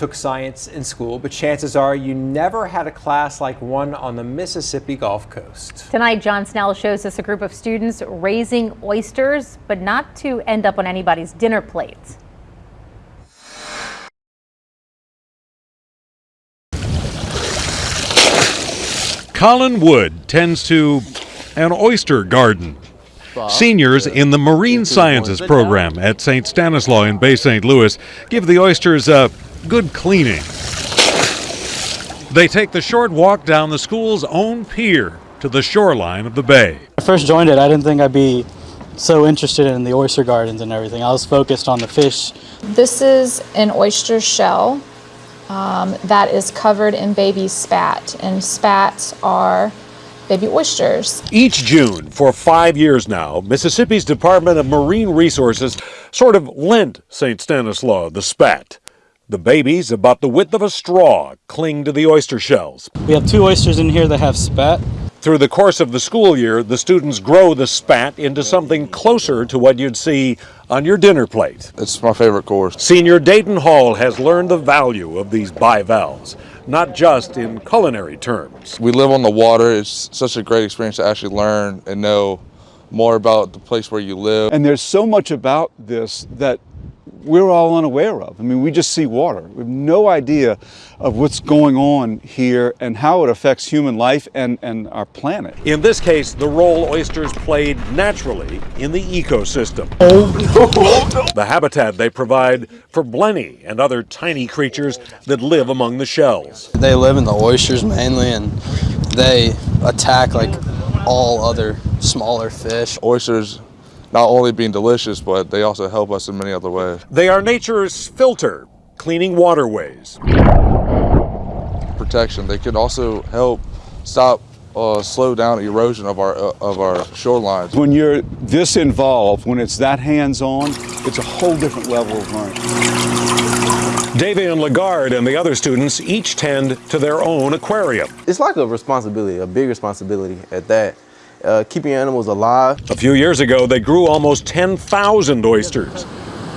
took science in school, but chances are you never had a class like one on the Mississippi Gulf Coast. Tonight, John Snell shows us a group of students raising oysters, but not to end up on anybody's dinner plate. Colin Wood tends to an oyster garden. Seniors in the Marine Sciences program at St. Stanislaus in Bay St. Louis give the oysters a good cleaning. They take the short walk down the school's own pier to the shoreline of the bay. When I first joined it, I didn't think I'd be so interested in the oyster gardens and everything. I was focused on the fish. This is an oyster shell um, that is covered in baby spat, and spats are baby oysters. Each June, for five years now, Mississippi's Department of Marine Resources sort of lent St. Stanislaus the spat. The babies, about the width of a straw, cling to the oyster shells. We have two oysters in here that have spat. Through the course of the school year, the students grow the spat into something closer to what you'd see on your dinner plate. It's my favorite course. Senior Dayton Hall has learned the value of these bivalves, not just in culinary terms. We live on the water. It's such a great experience to actually learn and know more about the place where you live. And there's so much about this that we're all unaware of. I mean, we just see water. We have no idea of what's going on here and how it affects human life and, and our planet. In this case, the role oysters played naturally in the ecosystem. Oh no! The habitat they provide for blenny and other tiny creatures that live among the shells. They live in the oysters mainly and they attack like all other smaller fish. Oysters not only being delicious, but they also help us in many other ways. They are nature's filter, cleaning waterways. Protection. They can also help stop, uh, slow down erosion of our uh, of our shorelines. When you're this involved, when it's that hands-on, it's a whole different level of learning. Davian Lagarde and the other students each tend to their own aquarium. It's like a responsibility, a big responsibility at that. Uh, keeping animals alive. A few years ago, they grew almost 10,000 oysters.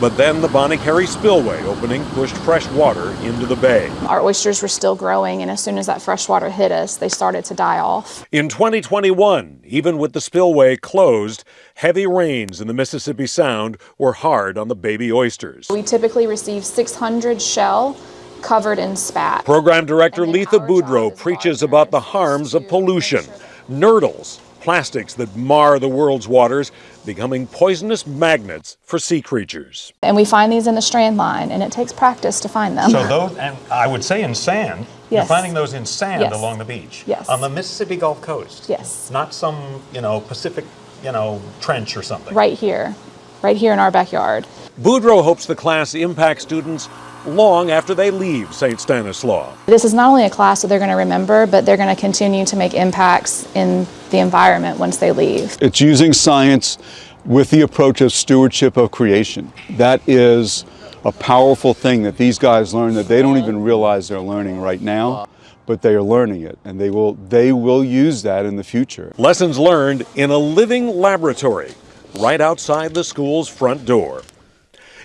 But then the Bonnet Carré spillway opening pushed fresh water into the bay. Our oysters were still growing, and as soon as that fresh water hit us, they started to die off. In 2021, even with the spillway closed, heavy rains in the Mississippi Sound were hard on the baby oysters. We typically receive 600 shell covered in spat. Program Director Letha Boudreau preaches about the harms of pollution. Nurdles, plastics that mar the world's waters, becoming poisonous magnets for sea creatures. And we find these in the strand line, and it takes practice to find them. So those, and I would say in sand, you're Yes. finding those in sand Yes. along the beach. Yes. On the Mississippi Gulf Coast. Yes. Not some, you know, Pacific, you know, trench or something. right here, right here in our backyard. Boudreau hopes the class impacts students long after they leave St. Stanislaus. This is not only a class that they're going to remember, but they're going to continue to make impacts in the environment once they leave. It's using science with the approach of stewardship of creation. That is a powerful thing that these guys learn that they don't even realize they're learning right now, but they are learning it and they will, they will use that in the future. Lessons learned in a living laboratory right outside the school's front door.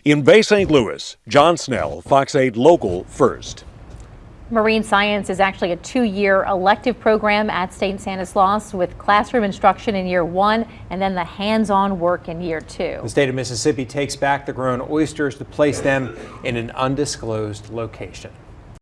In Bay St. Louis, John Snell, Fox 8 Local First. Marine science is actually a two-year elective program at St. Stanislaus with classroom instruction in year one and then the hands-on work in year two. The state of Mississippi takes back the grown oysters to place them in an undisclosed location.